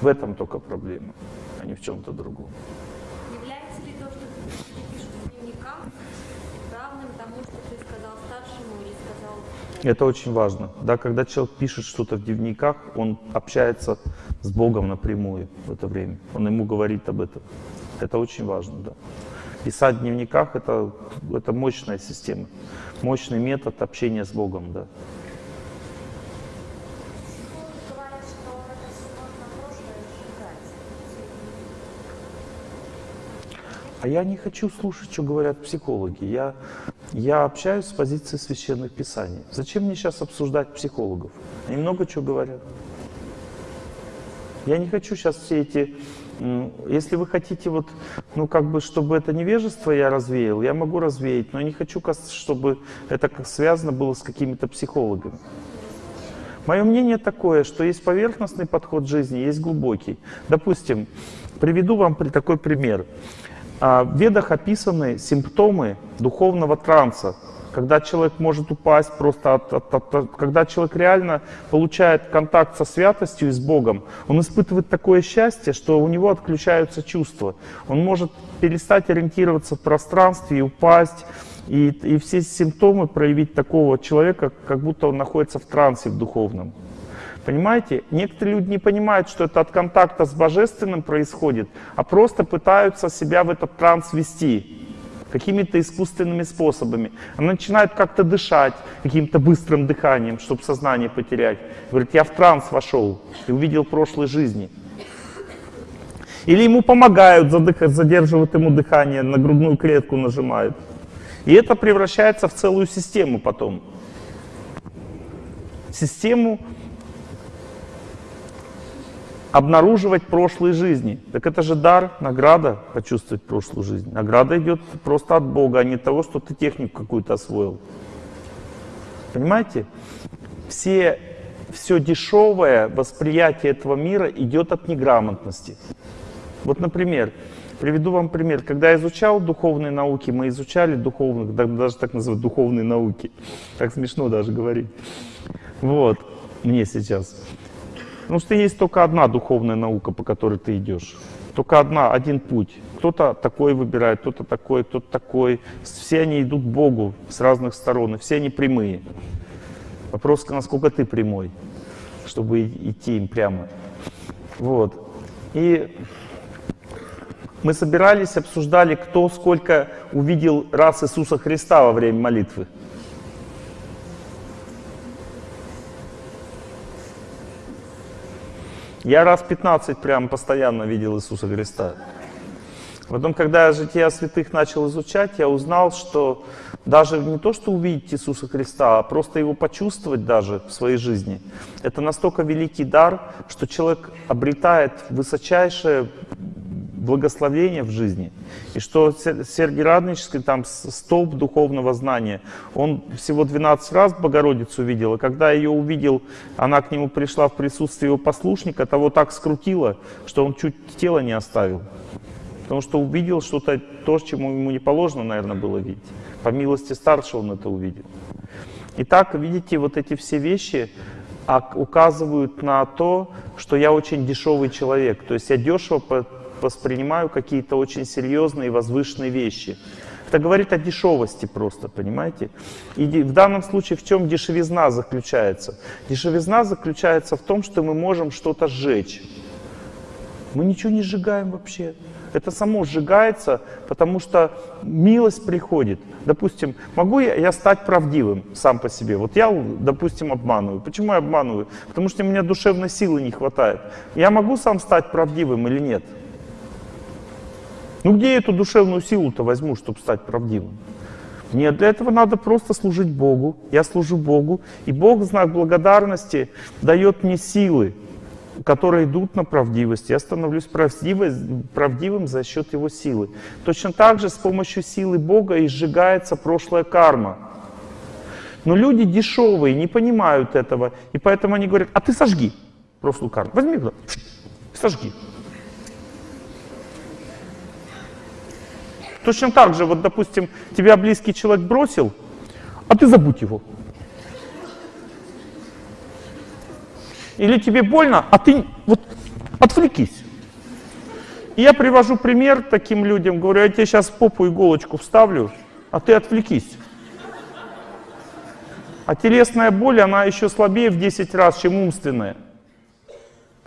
В этом только проблема, а не в чем-то другом. Является ли то, что люди пишут в дневниках, равным тому, что ты сказал старшему или сказал... Это очень важно. Да, когда человек пишет что-то в дневниках, он общается с Богом напрямую в это время. Он ему говорит об этом. Это очень важно, да. Писать в дневниках это, это мощная система, мощный метод общения с Богом, да. говорят, что это сложно прошлое сжигать. А я не хочу слушать, что говорят психологи. Я, я общаюсь с позиции священных писаний. Зачем мне сейчас обсуждать психологов? Они много чего говорят. Я не хочу сейчас все эти... Если вы хотите вот, ну как бы, чтобы это невежество я развеял, я могу развеять, но я не хочу, чтобы это связано было с какими-то психологами. Мое мнение такое, что есть поверхностный подход жизни, есть глубокий. Допустим, приведу вам такой пример. А, В ведах описаны симптомы духовного транса, когда человек может упасть просто от, от- от- от- когда человек реально получает контакт со святостью и с Богом, он испытывает такое счастье, что у него отключаются чувства. Он может перестать ориентироваться в пространстве и упасть, и, и все симптомы проявить такого человека, как будто он находится в трансе в духовном. Понимаете? Некоторые люди не понимают, что это от контакта с Божественным происходит, а просто пытаются себя в этот транс вести какими-то искусственными способами. Она начинает как-то дышать каким-то быстрым дыханием, чтобы сознание потерять. Говорит, я в транс вошел и увидел прошлой жизни. Или ему помогают, задерживают ему дыхание, на грудную клетку нажимают. И это превращается в целую систему потом. Систему обнаруживать прошлые жизни. Так это же дар, награда почувствовать прошлую жизнь. Награда идет просто от Бога, а не от того, что ты технику какую-то освоил. Понимаете? Все, все дешевое восприятие этого мира идет от неграмотности. Вот, например, приведу вам пример. Когда я изучал духовные науки, мы изучали духовных, да- даже так называют, духовные науки. Так смешно даже говорить. Вот, мне сейчас. Потому что есть только одна духовная наука, по которой ты идешь. Только одна, один путь. Кто-то такой выбирает, кто-то такой, кто-то такой. Все они идут к Богу с разных сторон, и все они прямые. Вопрос, насколько ты прямой, чтобы идти им прямо. Вот. И мы собирались, обсуждали, кто сколько увидел раз Иисуса Христа во время молитвы. Я раз 15 прям постоянно видел Иисуса Христа. Потом, когда я «Жития святых» начал изучать, я узнал, что даже не то, что увидеть Иисуса Христа, а просто его почувствовать даже в своей жизни, это настолько великий дар, что человек обретает высочайшее благословение в жизни. И что Сер- Сергий Радонежский, там столб духовного знания, он всего 12 раз Богородицу видел, и когда ее увидел, она к нему пришла в присутствие его послушника, того так скрутило, что он чуть тело не оставил. Потому что увидел что-то, то, чему ему не положено, наверное, было видеть. По милости старшего он это увидел. Итак, видите, вот эти все вещи указывают на то, что я очень дешевый человек. То есть я дешево воспринимаю какие-то очень серьезные и возвышенные вещи. Это говорит о дешевости просто, понимаете? И в данном случае в чем дешевизна заключается? Дешевизна заключается в том, что мы можем что-то сжечь. Мы ничего не сжигаем вообще. Это само сжигается, потому что милость приходит. Допустим, могу я, я стать правдивым сам по себе? Вот я, допустим, обманываю. Почему я обманываю? Потому что у меня душевной силы не хватает. Я могу сам стать правдивым или нет? Ну где эту душевную силу-то возьму, чтобы стать правдивым? Нет, для этого надо просто служить Богу. Я служу Богу, и Бог знак благодарности дает мне силы, которые идут на правдивость. Я становлюсь правдивым за счет Его силы. Точно так же с помощью силы Бога и сжигается прошлая карма. Но люди дешевые, не понимают этого, и поэтому они говорят, а ты сожги прошлую карму. Возьми, сожги. Точно так же, вот, допустим, тебя близкий человек бросил, а ты забудь его. Или тебе больно, а ты вот Отвлекись. И я привожу пример таким людям, говорю, я тебе сейчас попу иголочку вставлю, а ты отвлекись. А телесная боль, она еще слабее в 10 раз, чем умственная.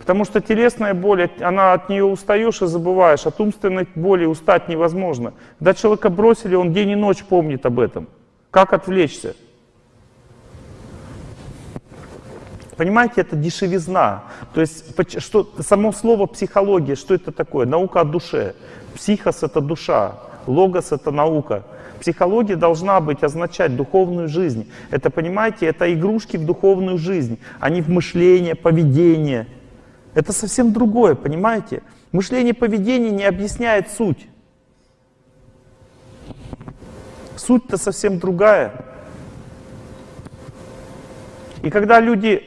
Потому что телесная боль, она от нее устаешь и забываешь. От умственной боли устать невозможно. Когда человека бросили, он день и ночь помнит об этом. Как отвлечься? Понимаете, это дешевизна. То есть что, само слово психология, что это такое? Наука о душе. Психос — это душа, логос — это наука. Психология должна быть, означать духовную жизнь. Это, понимаете, это игрушки в духовную жизнь, а не в мышление, поведение. Это совсем другое, понимаете? Мышление, поведение не объясняет суть. Суть-то совсем другая. И когда люди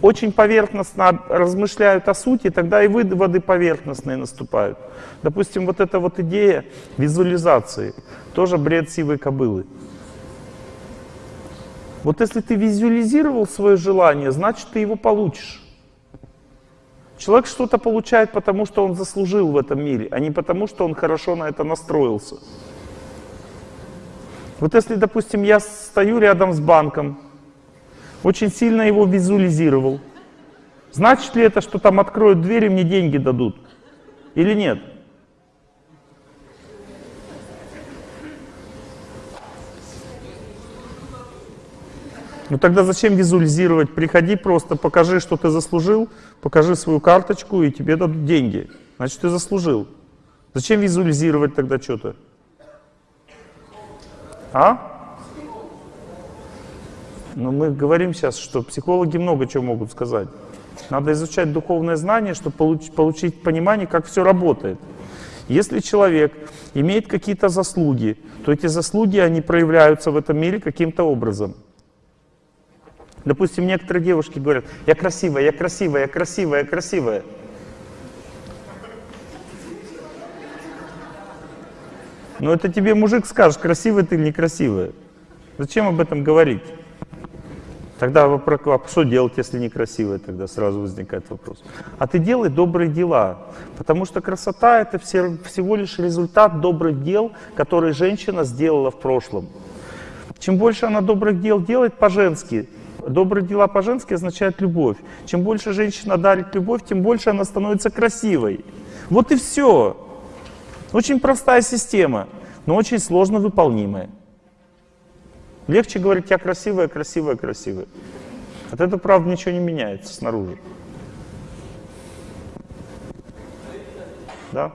очень поверхностно размышляют о сути, тогда и выводы поверхностные наступают. Допустим, вот эта вот идея визуализации, тоже бред сивой кобылы. Вот если ты визуализировал свое желание, значит ты его получишь. Человек что-то получает, потому что он заслужил в этом мире, а не потому, что он хорошо на это настроился. Вот если, допустим, я стою рядом с банком, очень сильно его визуализировал. Значит ли это, что там откроют дверь и мне деньги дадут? Или нет? Ну тогда зачем визуализировать? Приходи просто, покажи, что ты заслужил, покажи свою карточку, и тебе дадут деньги. Значит, ты заслужил. Зачем визуализировать тогда что-то? А? Но мы говорим сейчас, что психологи много чего могут сказать. Надо изучать духовное знание, чтобы получ- получить понимание, как все работает. Если человек имеет какие-то заслуги, то эти заслуги, они проявляются в этом мире каким-то образом. Допустим, некоторые девушки говорят, я красивая, я красивая, я красивая, я красивая. Но это тебе мужик скажет, красивая ты или некрасивая. Зачем об этом говорить? Тогда вопрос, а что делать, если некрасивая? Тогда сразу возникает вопрос. А ты делай добрые дела, потому что красота это все, всего лишь результат добрых дел, которые женщина сделала в прошлом. Чем больше она добрых дел делает по-женски, добрые дела по-женски означают любовь. Чем больше женщина дарит любовь, тем больше она становится красивой. Вот и все. Очень простая система, но очень сложно выполнимая. Легче говорить, я красивая, красивая, красивая. От этого, правда, ничего не меняется снаружи. Да?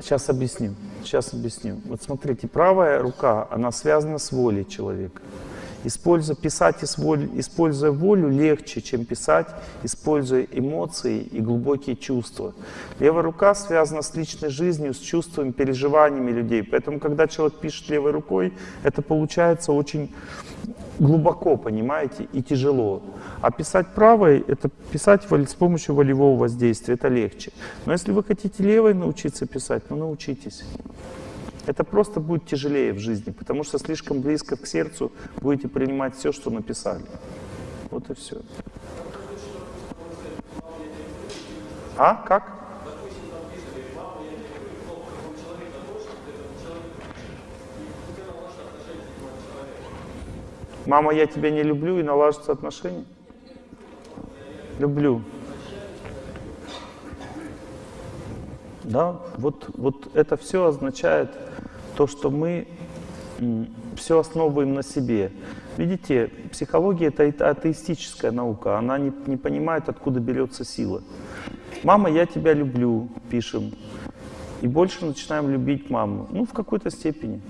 Сейчас объясню. Сейчас объясню. Вот смотрите, правая рука, она связана с волей человека. Используя, писать используя волю легче, чем писать, используя эмоции и глубокие чувства. Левая рука связана с личной жизнью, с чувствами, переживаниями людей. Поэтому, когда человек пишет левой рукой, это получается очень глубоко, понимаете, и тяжело. А писать правой, это писать с помощью волевого воздействия, это легче. Но если вы хотите левой научиться писать, ну научитесь. Это просто будет тяжелее в жизни, потому что слишком близко к сердцу будете принимать все, что написали. Вот и все. А? Как? Мама, я тебя не люблю и налаживаются отношения? Люблю. Да, вот, вот это все означает то, что мы все основываем на себе. Видите, психология это ате- атеистическая наука, она не, не понимает, откуда берется сила. Мама, я тебя люблю, пишем. И больше начинаем любить маму. Ну, в какой-то степени.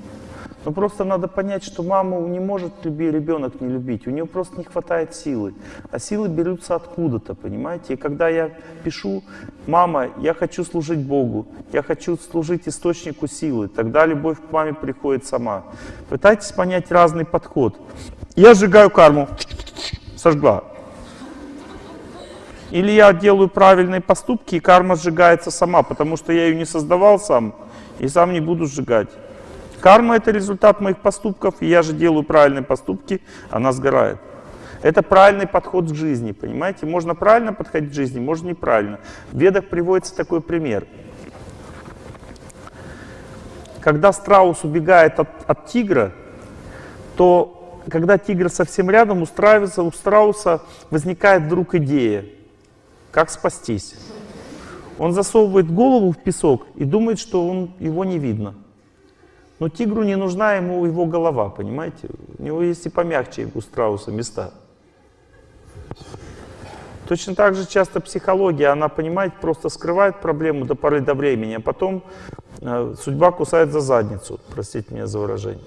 Но просто надо понять, что маму не может любить, ребенок не любить. У нее просто не хватает силы. А силы берутся откуда-то, понимаете? И когда я пишу, мама, я хочу служить Богу, я хочу служить источнику силы, тогда любовь к маме приходит сама. Пытайтесь понять разный подход. Я сжигаю карму. Сожгла. Или я делаю правильные поступки, и карма сжигается сама, потому что я ее не создавал сам, и сам не буду сжигать. Карма — это результат моих поступков, и я же делаю правильные поступки, она сгорает. Это правильный подход к жизни, понимаете? Можно правильно подходить к жизни, можно неправильно. В ведах приводится такой пример. Когда страус убегает от, от тигра, то когда тигр совсем рядом, устраивается, у страуса возникает вдруг идея, как спастись. Он засовывает голову в песок и думает, что он, его не видно. Но тигру не нужна ему его голова, понимаете? У него есть и помягче у страуса места. Точно так же часто психология, она, понимаете, просто скрывает проблему до поры до времени, а потом э, судьба кусает за задницу, простите меня за выражение.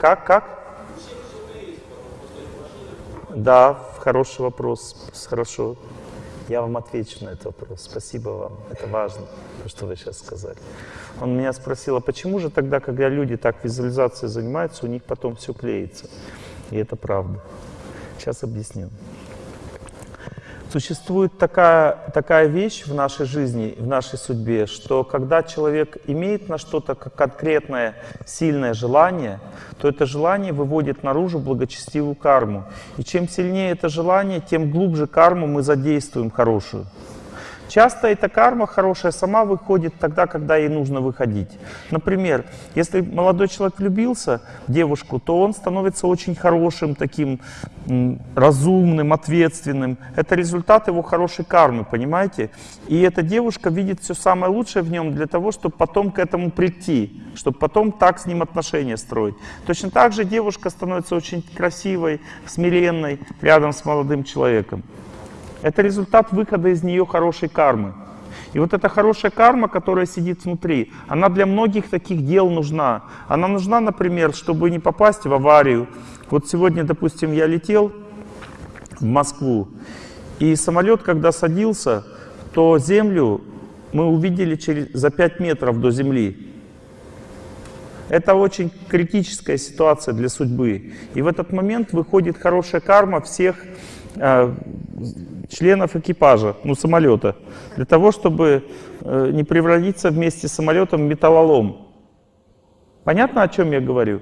Как, как? Да, хороший вопрос, хорошо. Я вам отвечу на этот вопрос. Спасибо вам. Это важно, то, что вы сейчас сказали. Он меня спросил, а почему же тогда, когда люди так визуализацией занимаются, у них потом все клеится? И это правда. Сейчас объясню. Существует такая, такая вещь в нашей жизни, в нашей судьбе, что когда человек имеет на что-то конкретное, сильное желание, то это желание выводит наружу благочестивую карму. И чем сильнее это желание, тем глубже карму мы задействуем хорошую. Часто эта карма хорошая сама выходит тогда, когда ей нужно выходить. Например, если молодой человек влюбился в девушку, то он становится очень хорошим, таким разумным, ответственным. Это результат его хорошей кармы, понимаете? И эта девушка видит все самое лучшее в нем для того, чтобы потом к этому прийти, чтобы потом так с ним отношения строить. Точно так же девушка становится очень красивой, смиренной рядом с молодым человеком. Это результат выхода из нее хорошей кармы. И вот эта хорошая карма, которая сидит внутри, она для многих таких дел нужна. Она нужна, например, чтобы не попасть в аварию. Вот сегодня, допустим, я летел в Москву, и самолет, когда садился, то землю мы увидели через, за 5 метров до земли. Это очень критическая ситуация для судьбы. И в этот момент выходит хорошая карма всех э, членов экипажа, ну, самолета, для того, чтобы э, не превратиться вместе с самолетом в металлолом. Понятно, о чем я говорю?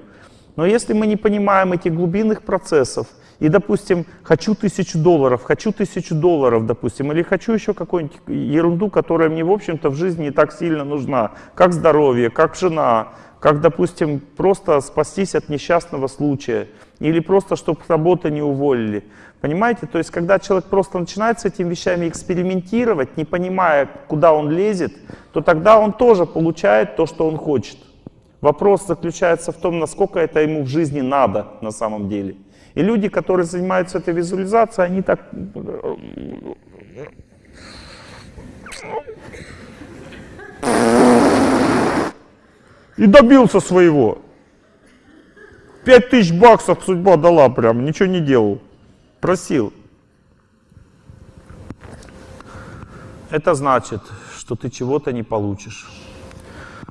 Но если мы не понимаем этих глубинных процессов, и, допустим, хочу тысячу долларов, хочу тысячу долларов, допустим, или хочу еще какую-нибудь ерунду, которая мне, в общем-то, в жизни не так сильно нужна, как здоровье, как жена, как, допустим, просто спастись от несчастного случая, или просто, чтобы с работы не уволили. Понимаете? То есть, когда человек просто начинает с этими вещами экспериментировать, не понимая, куда он лезет, то тогда он тоже получает то, что он хочет. Вопрос заключается в том, насколько это ему в жизни надо на самом деле. И люди, которые занимаются этой визуализацией, они так... И добился своего. Пять тысяч баксов судьба дала прям, ничего не делал. Просил. Это значит, что ты чего-то не получишь.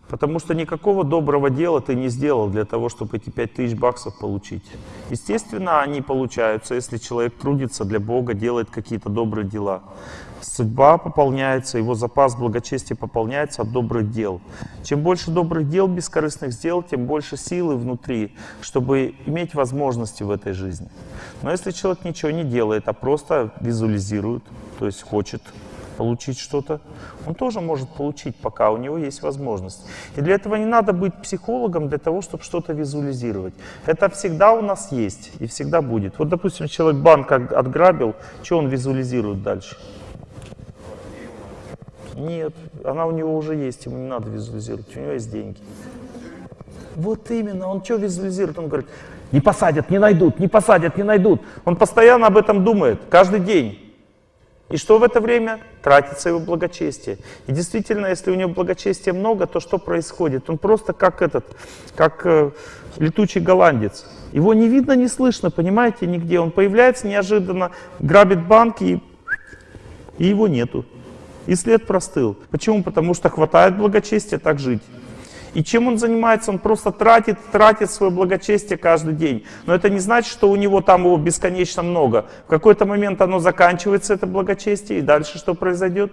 Потому что никакого доброго дела ты не сделал для того, чтобы эти пять тысяч баксов получить. Естественно, они получаются, если человек трудится для Бога, делает какие-то добрые дела. Судьба пополняется, его запас благочестия пополняется от добрых дел. Чем больше добрых дел, бескорыстных дел, тем больше силы внутри, чтобы иметь возможности в этой жизни. Но если человек ничего не делает, а просто визуализирует, то есть хочет получить что-то, он тоже может получить, пока у него есть возможность. И для этого не надо быть психологом для того, чтобы что-то визуализировать. Это всегда у нас есть и всегда будет. Вот, допустим, человек банк отграбил, что он визуализирует дальше? Нет, она у него уже есть, ему не надо визуализировать, у него есть деньги. Вот именно, он что визуализирует? Он говорит, не посадят, не найдут, не посадят, не найдут. Он постоянно об этом думает, каждый день. И что в это время? Тратится его благочестие. И действительно, если у него благочестия много, то что происходит? Он просто как этот, как э, летучий голландец. Его не видно, не слышно, понимаете, нигде. Он появляется неожиданно, грабит банки, и, и его нету. И след простыл. Почему? Потому что хватает благочестия так жить. И чем он занимается? Он просто тратит, тратит свое благочестие каждый день. Но это не значит, что у него там его бесконечно много. В какой-то момент оно заканчивается, это благочестие, и дальше что произойдет?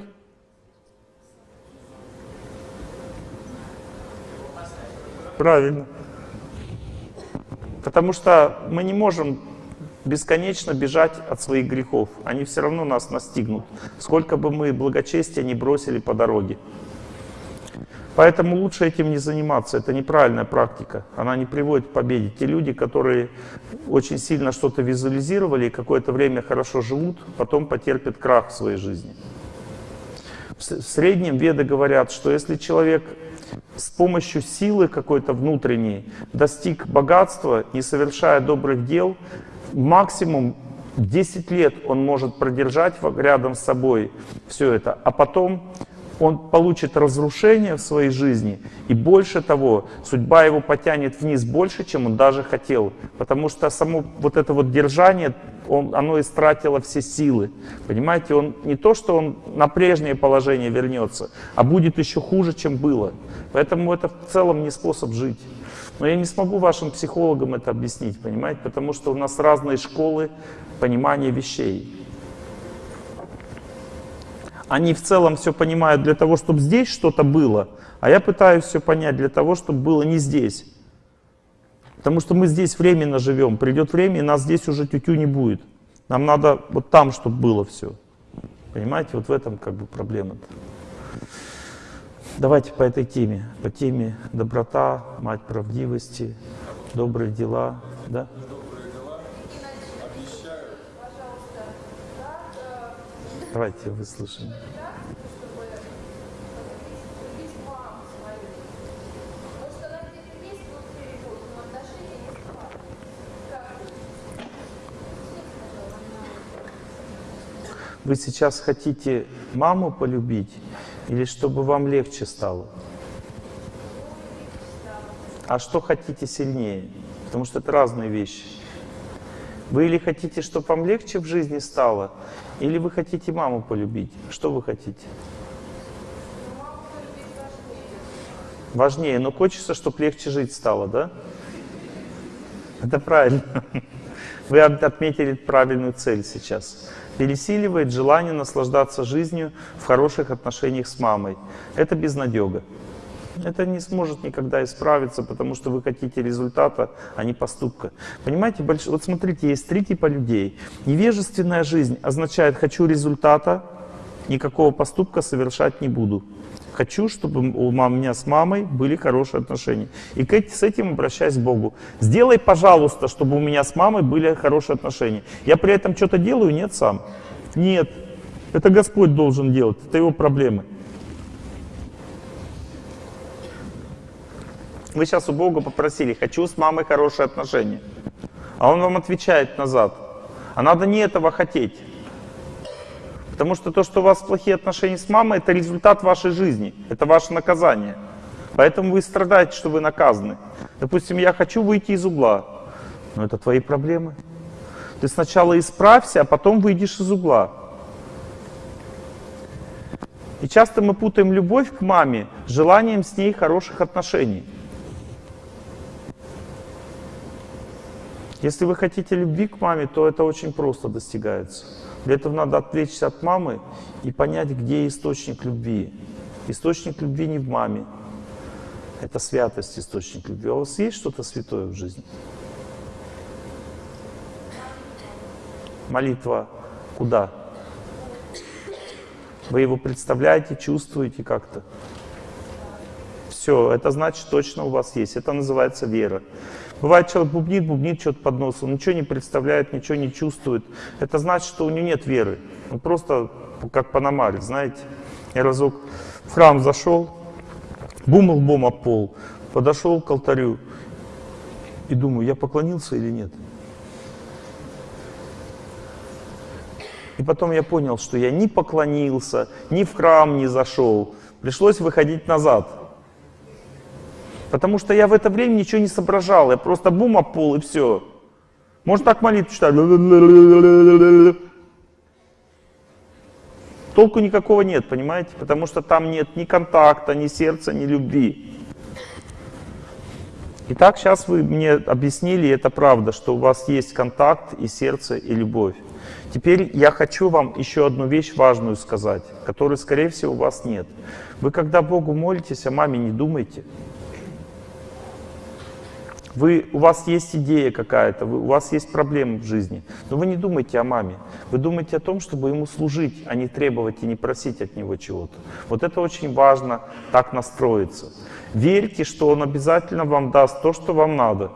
Правильно. Потому что мы не можем бесконечно бежать от своих грехов. Они все равно нас настигнут, сколько бы мы благочестия не бросили по дороге. Поэтому лучше этим не заниматься. Это неправильная практика. Она не приводит к победе. Те люди, которые очень сильно что-то визуализировали и какое-то время хорошо живут, потом потерпят крах в своей жизни. В среднем веды говорят, что если человек с помощью силы какой-то внутренней достиг богатства, не совершая добрых дел, максимум 10 лет он может продержать рядом с собой все это, а потом он получит разрушение в своей жизни, и больше того, судьба его потянет вниз больше, чем он даже хотел, потому что само вот это вот держание, он, оно истратило все силы. Понимаете, он не то, что он на прежнее положение вернется, а будет еще хуже, чем было. Поэтому это в целом не способ жить. Но я не смогу вашим психологам это объяснить, понимаете, потому что у нас разные школы понимания вещей. Они в целом все понимают для того, чтобы здесь что-то было, а я пытаюсь все понять для того, чтобы было не здесь. Потому что мы здесь временно живем, придет время, и нас здесь уже тютю не будет. Нам надо вот там, чтобы было все. Понимаете, вот в этом как бы проблема-то. Давайте по этой теме, по теме доброта, мать правдивости, добрые дела, да? Давайте выслушаем. Вы сейчас хотите маму полюбить или чтобы вам легче стало? А что хотите сильнее? Потому что это разные вещи. Вы или хотите, чтобы вам легче в жизни стало, или вы хотите маму полюбить? Что вы хотите? Важнее, но хочется, чтобы легче жить стало, да? Это правильно. Вы отметили правильную цель сейчас. Пересиливает желание наслаждаться жизнью в хороших отношениях с мамой. Это безнадега. Это не сможет никогда исправиться, потому что вы хотите результата, а не поступка. Понимаете, больш... вот смотрите, есть три типа людей. Невежественная жизнь означает «хочу результата», никакого поступка совершать не буду. Хочу, чтобы у меня с мамой были хорошие отношения. И с этим обращаюсь к Богу. Сделай, пожалуйста, чтобы у меня с мамой были хорошие отношения. Я при этом что-то делаю? Нет сам. Нет. Это Господь должен делать. Это его проблемы. Вы сейчас у Бога попросили, хочу с мамой хорошие отношения. А Он вам отвечает назад. А надо не этого хотеть. Потому что то, что у вас плохие отношения с мамой, это результат вашей жизни. Это ваше наказание. Поэтому вы страдаете, что вы наказаны. Допустим, я хочу выйти из угла. Но это твои проблемы. Ты сначала исправься, а потом выйдешь из угла. И часто мы путаем любовь к маме с желанием с ней хороших отношений. Если вы хотите любви к маме, то это очень просто достигается. Для этого надо отвлечься от мамы и понять, где источник любви. Источник любви не в маме. Это святость, источник любви. А у вас есть что-то святое в жизни? Молитва куда? Вы его представляете, чувствуете как-то? Все, это значит точно у вас есть. Это называется вера. Бывает, человек бубнит, бубнит что-то под носом, ничего не представляет, ничего не чувствует. Это значит, что у него нет веры. Он просто как панамарь, знаете. Я разок в храм зашел, бум лбом об пол, подошел к алтарю и думаю, я поклонился или нет. И потом я понял, что я ни поклонился, ни в храм не зашел. Пришлось выходить назад. Потому что я в это время ничего не соображал. Я просто бум об пол и все. Можно так молитву читать. Толку никакого нет, понимаете? Потому что там нет ни контакта, ни сердца, ни любви. Итак, сейчас вы мне объяснили, это правда, что у вас есть контакт и сердце, и любовь. Теперь я хочу вам еще одну вещь важную сказать, которой, скорее всего, у вас нет. Вы, когда Богу молитесь, о маме не думайте. Вы, у вас есть идея какая-то, у вас есть проблемы в жизни, но вы не думайте о маме. Вы думаете о том, чтобы ему служить, а не требовать и не просить от него чего-то. Вот это очень важно, так настроиться. Верьте, что он обязательно вам даст то, что вам надо.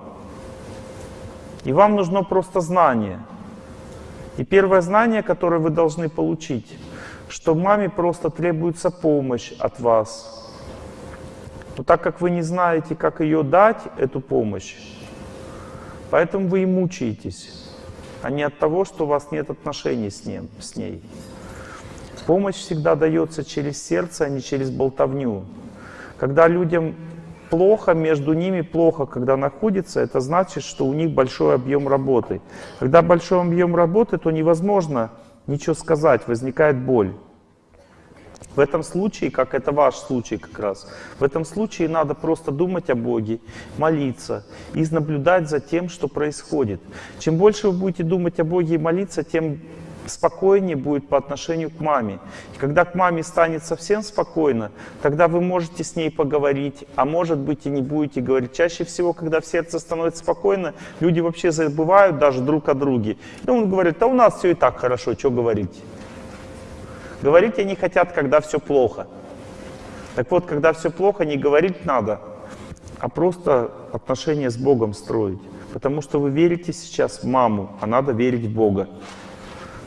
И вам нужно просто знание. И первое знание, которое вы должны получить, что маме просто требуется помощь от вас. Но так как вы не знаете, как ее дать, эту помощь, поэтому вы и мучаетесь, а не от того, что у вас нет отношений с, ним, с ней. Помощь всегда дается через сердце, а не через болтовню. Когда людям плохо, между ними плохо, когда находится, это значит, что у них большой объем работы. Когда большой объем работы, то невозможно ничего сказать, возникает боль. В этом случае, как это ваш случай как раз, в этом случае надо просто думать о Боге, молиться и наблюдать за тем, что происходит. Чем больше вы будете думать о Боге и молиться, тем спокойнее будет по отношению к маме. И когда к маме станет совсем спокойно, тогда вы можете с ней поговорить, а может быть и не будете говорить. Чаще всего, когда в сердце становится спокойно, люди вообще забывают даже друг о друге. И он говорит, да у нас все и так хорошо, что говорить. Говорить они хотят, когда все плохо. Так вот, когда все плохо, не говорить надо, а просто отношения с Богом строить. Потому что вы верите сейчас в маму, а надо верить в Бога.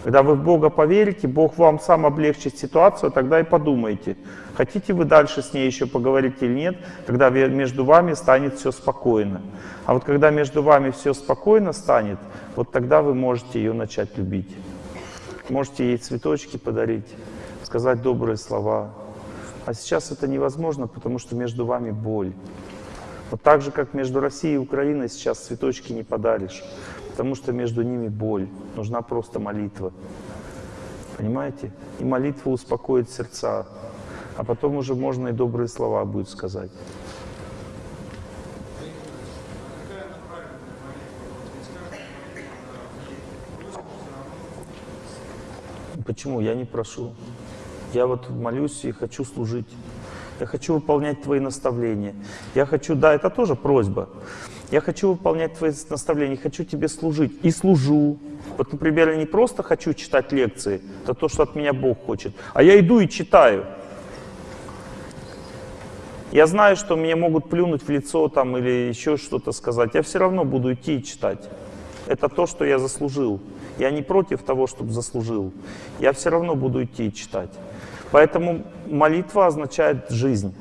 Когда вы в Бога поверите, Бог вам сам облегчит ситуацию, тогда и подумайте, хотите вы дальше с ней еще поговорить или нет, когда между вами станет все спокойно. А вот когда между вами все спокойно станет, вот тогда вы можете ее начать любить. Можете ей цветочки подарить, сказать добрые слова. А сейчас это невозможно, потому что между вами боль. Вот так же, как между Россией и Украиной сейчас цветочки не подаришь, потому что между ними боль. Нужна просто молитва. Понимаете? И молитва успокоит сердца. А потом уже можно и добрые слова будет сказать. Почему? Я не прошу. Я вот молюсь и хочу служить. Я хочу выполнять твои наставления. Я хочу, да, это тоже просьба. Я хочу выполнять твои наставления, хочу тебе служить. И служу. Вот, например, я не просто хочу читать лекции, это то, что от меня Бог хочет, а я иду и читаю. Я знаю, что мне могут плюнуть в лицо там или еще что-то сказать. Я все равно буду идти и читать. Это то, что я заслужил. Я не против того, чтобы заслужил. Я все равно буду идти и читать. Поэтому молитва означает жизнь.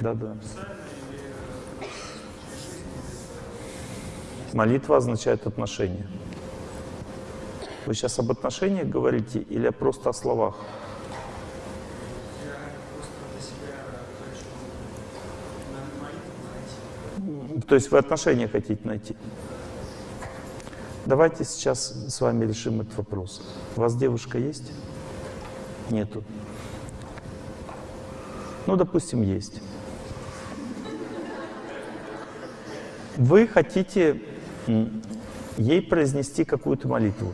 Да, да. Молитва означает отношения. Вы сейчас об отношениях говорите или просто о словах? То есть вы отношения хотите найти? Давайте сейчас с вами решим этот вопрос. У вас девушка есть? Нету. Ну, допустим, есть. Вы хотите ей произнести какую-то молитву.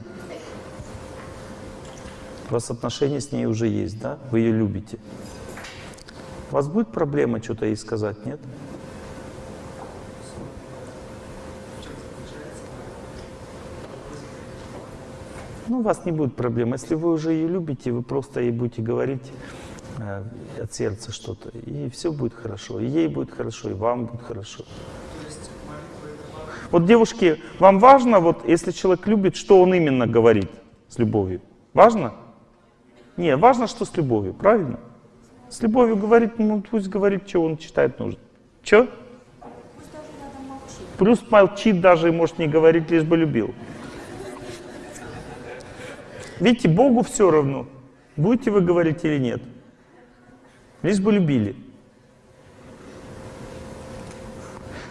У вас отношения с ней уже есть, да? Вы ее любите. У вас будет проблема что-то ей сказать, нет? Ну, у вас не будет проблем. Если вы уже ее любите, вы просто ей будете говорить э, от сердца что-то, и все будет хорошо. И ей будет хорошо, и вам будет хорошо. Вот, девушки, вам важно, вот, если человек любит, что он именно говорит с любовью? Важно? Не, важно, что с любовью, правильно? С любовью говорит, ну пусть говорит, что он считает нужным. Че? Пусть. Плюс молчит даже и может не говорить, лишь бы любил. Видите, Богу все равно, будете вы говорить или нет. Лишь бы любили.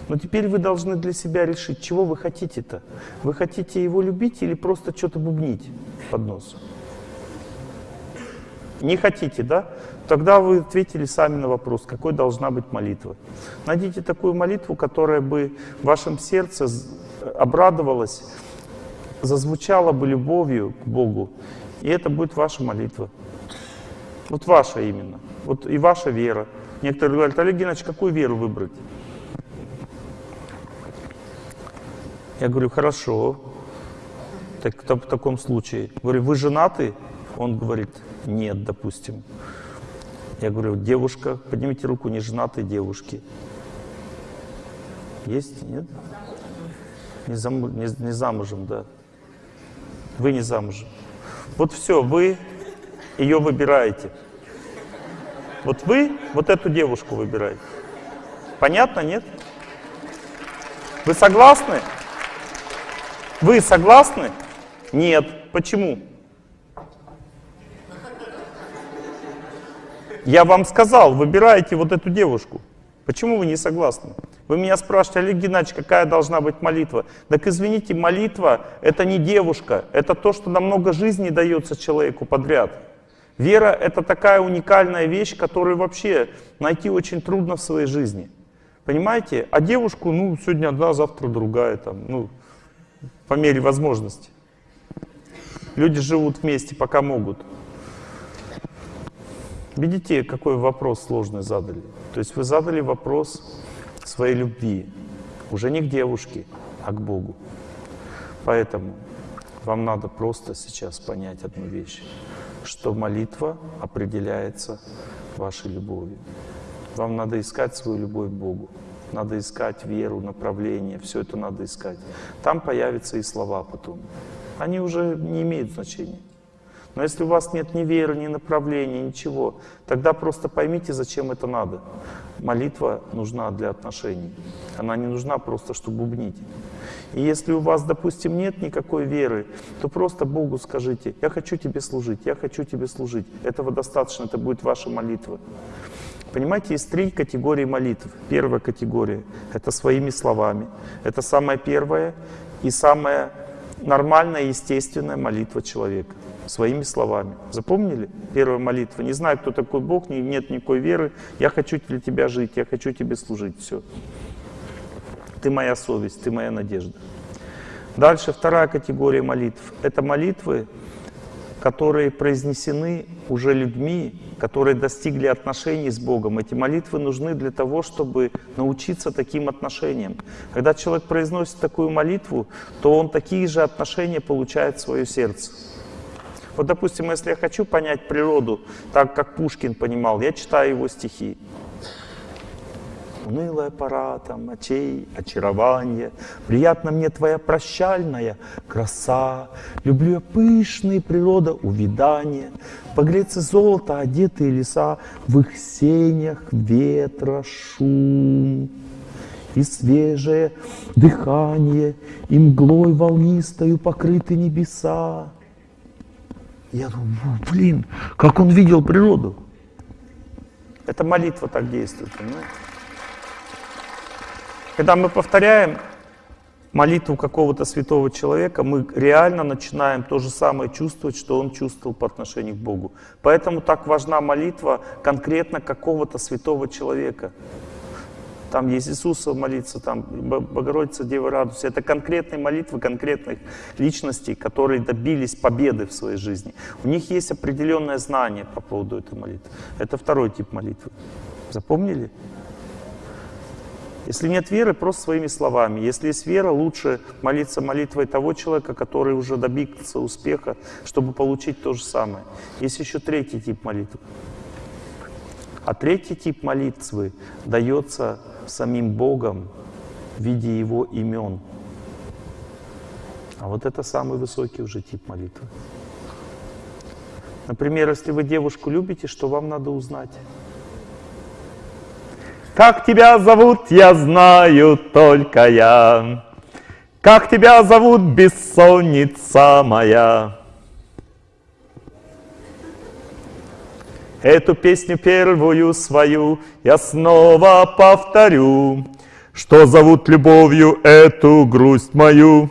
Но теперь вы должны для себя решить, чего вы хотите-то. Вы хотите его любить или просто что-то бубнить под нос? Не хотите, да? Тогда вы ответили сами на вопрос, какой должна быть молитва. Найдите такую молитву, которая бы в вашем сердце з- обрадовалась, зазвучала бы любовью к Богу, и это будет ваша молитва. Вот ваша именно. Вот и ваша вера. Некоторые говорят, Олег Геннадьевич, какую веру выбрать? Я говорю, хорошо. Так, то- в таком случае. Говорю, вы женаты? Он говорит, нет, допустим. Я говорю, девушка, поднимите руку, не женатые девушки. Есть? Нет? Не, заму- не- не замужем, да. Вы не замужем. Вот все, вы ее выбираете. Вот вы вот эту девушку выбираете. Понятно, нет? Вы согласны? Вы согласны? Нет. Почему? Я вам сказал, выбирайте вот эту девушку. Почему вы не согласны? Вы меня спрашиваете, Олег Геннадьевич, какая должна быть молитва? Так извините, молитва — это не девушка, это то, что намного жизни дается человеку подряд. Вера — это такая уникальная вещь, которую вообще найти очень трудно в своей жизни. Понимаете? А девушку, ну, сегодня одна, завтра другая, там, ну, по мере возможности. Люди живут вместе, пока могут. Видите, какой вопрос сложный задали? То есть вы задали вопрос своей любви. Уже не к девушке, а к Богу. Поэтому вам надо просто сейчас понять одну вещь, что молитва определяется вашей любовью. Вам надо искать свою любовь к Богу. Надо искать веру, направление, все это надо искать. Там появятся и слова потом. Они уже не имеют значения. Но если у вас нет ни веры, ни направления, ничего, тогда просто поймите, зачем это надо. Молитва нужна для отношений. Она не нужна просто, чтобы бубнить. И если у вас, допустим, нет никакой веры, то просто Богу скажите, я хочу тебе служить, я хочу тебе служить. Этого достаточно, это будет ваша молитва. Понимаете, есть три категории молитв. Первая категория — это своими словами. Это самая первая и самая нормальная, естественная молитва человека. Своими словами. Запомнили? Первая молитва. Не знаю, кто такой Бог, не- нет никакой веры. Я хочу для тебя жить, я хочу тебе служить. Все. Ты моя совесть, ты моя надежда. Дальше вторая категория молитв. Это молитвы, которые произнесены уже людьми, которые достигли отношений с Богом. Эти молитвы нужны для того, чтобы научиться таким отношениям. Когда человек произносит такую молитву, то он такие же отношения получает в свое сердце. Вот, допустим, если я хочу понять природу так, как Пушкин понимал, я читаю его стихи. Унылая пора там очей, очарование, Приятна мне твоя прощальная краса. Люблю я пышные природа увидания, Погреться золото, одетые леса, В их сенях ветра шум. И свежее дыхание, и мглой волнистою покрыты небеса. Я думаю, «Ну, блин, как он видел природу. Это молитва так действует, понимаете? Когда мы повторяем молитву какого-то святого человека, мы реально начинаем то же самое чувствовать, что он чувствовал по отношению к Богу. Поэтому так важна молитва конкретно какого-то святого человека. Там есть Иисуса молиться, там Бо- Богородица, Дева радуйся. Это конкретные молитвы конкретных личностей, которые добились победы в своей жизни. У них есть определенное знание по поводу этой молитвы. Это второй тип молитвы. Запомнили? Если нет веры, просто своими словами. Если есть вера, лучше молиться молитвой того человека, который уже добился успеха, чтобы получить то же самое. Есть еще третий тип молитвы. А третий тип молитвы дается самим Богом в виде Его имен. А вот это самый высокий уже тип молитвы. Например, если вы девушку любите, что вам надо узнать? Как тебя зовут, я знаю только я. Как тебя зовут, бессонница моя. Эту песню первую свою я снова повторю, что зовут любовью эту грусть мою.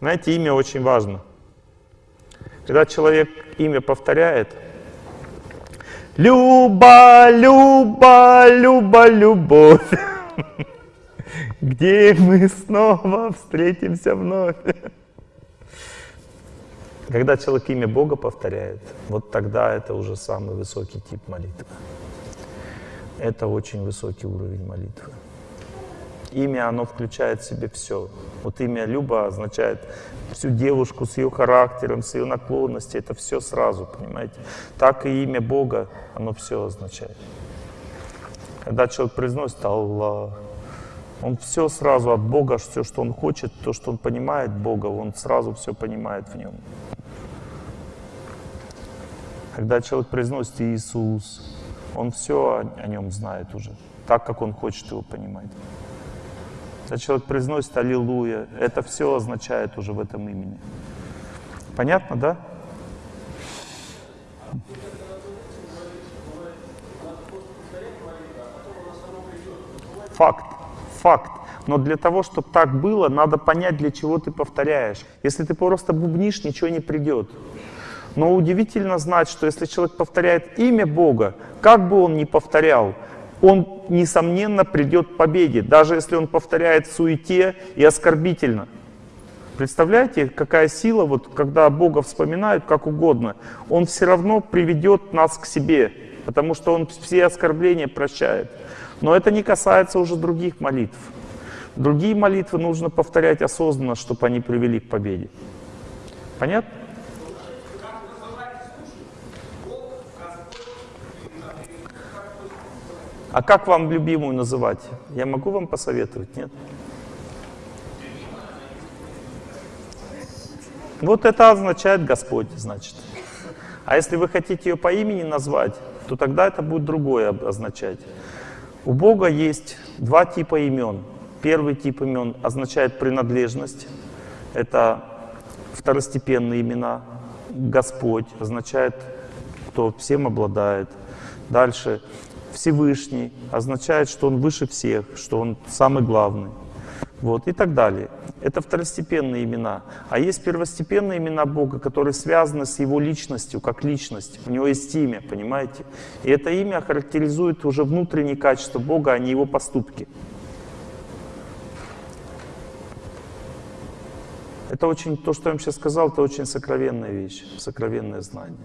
Знаете, имя очень важно. Когда человек имя повторяет, Люба, Люба, Люба, любовь. Где мы снова встретимся вновь? Когда человек имя Бога повторяет, вот тогда это уже самый высокий тип молитвы. Это очень высокий уровень молитвы. Имя, оно включает в себе все. Вот имя Люба означает всю девушку с ее характером, с ее наклонностью. Это все сразу, понимаете? Так и имя Бога, оно все означает. Когда человек произносит Аллах, он все сразу от Бога, все, что он хочет, то, что он понимает Бога, он сразу все понимает в нем. Когда человек произносит Иисус, он все о, нем знает уже, так, как он хочет его понимать. Когда человек произносит Аллилуйя, это все означает уже в этом имени. Понятно, да? Факт, факт. Но для того, чтобы так было, надо понять, для чего ты повторяешь. Если ты просто бубнишь, ничего не придет. Но удивительно знать, что если человек повторяет имя Бога, как бы он ни повторял, он, несомненно, придет к победе, даже если он повторяет в суете и оскорбительно. Представляете, какая сила, вот, когда Бога вспоминают как угодно, Он все равно приведет нас к себе, потому что Он все оскорбления прощает. Но это не касается уже других молитв. Другие молитвы нужно повторять осознанно, чтобы они привели к победе. Понятно? А как вам любимую называть? Я могу вам посоветовать, нет? Вот это означает Господь, значит. А если вы хотите ее по имени назвать, то тогда это будет другое означать. У Бога есть два типа имен. Первый тип имен означает принадлежность. Это второстепенные имена. Господь означает, кто всем обладает. Дальше Всевышний означает, что Он выше всех, что Он самый главный. Вот, и так далее. Это второстепенные имена. А есть первостепенные имена Бога, которые связаны с Его личностью, как личность. У Него есть имя, понимаете? И это имя характеризует уже внутренние качества Бога, а не Его поступки. Это очень, то, что я вам сейчас сказал, это очень сокровенная вещь, сокровенное знание.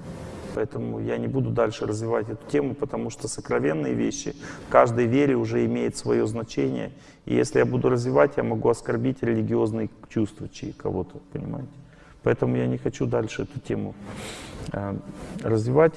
Поэтому я не буду дальше развивать эту тему, потому что сокровенные вещи в каждой вере уже имеют свое значение. И если я буду развивать, я могу оскорбить религиозные чувства кого-то, понимаете? Поэтому я не хочу дальше эту тему э, развивать.